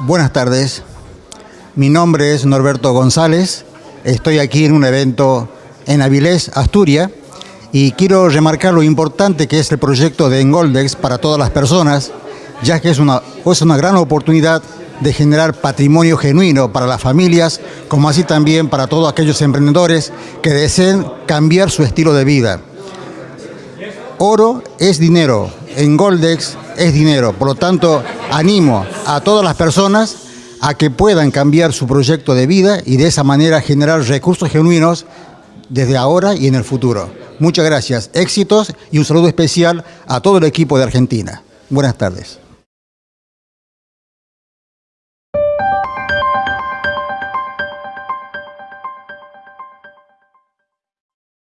Buenas tardes. Mi nombre es Norberto González. Estoy aquí en un evento en Avilés, Asturias, y quiero remarcar lo importante que es el proyecto de Engoldex para todas las personas, ya que es una, es una gran oportunidad de generar patrimonio genuino para las familias, como así también para todos aquellos emprendedores que deseen cambiar su estilo de vida. Oro es dinero, en Goldex es dinero, por lo tanto animo a todas las personas a que puedan cambiar su proyecto de vida y de esa manera generar recursos genuinos desde ahora y en el futuro. Muchas gracias, éxitos y un saludo especial a todo el equipo de Argentina. Buenas tardes.